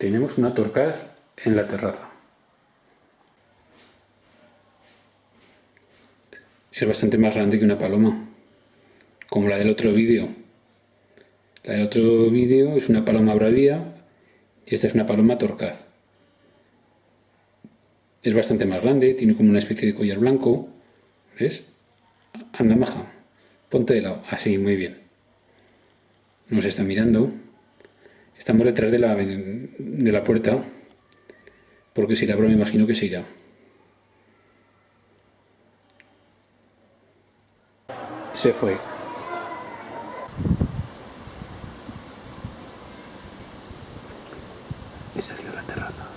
Tenemos una torcaz en la terraza. Es bastante más grande que una paloma, como la del otro vídeo. La del otro vídeo es una paloma bravía y esta es una paloma torcaz. Es bastante más grande, tiene como una especie de collar blanco. ¿Ves? Anda, maja. Ponte de lado. Así, muy bien. Nos está mirando. Estamos detrás de la, de la puerta. Porque si la abro me imagino que se irá. Se fue. Y salió a la terraza.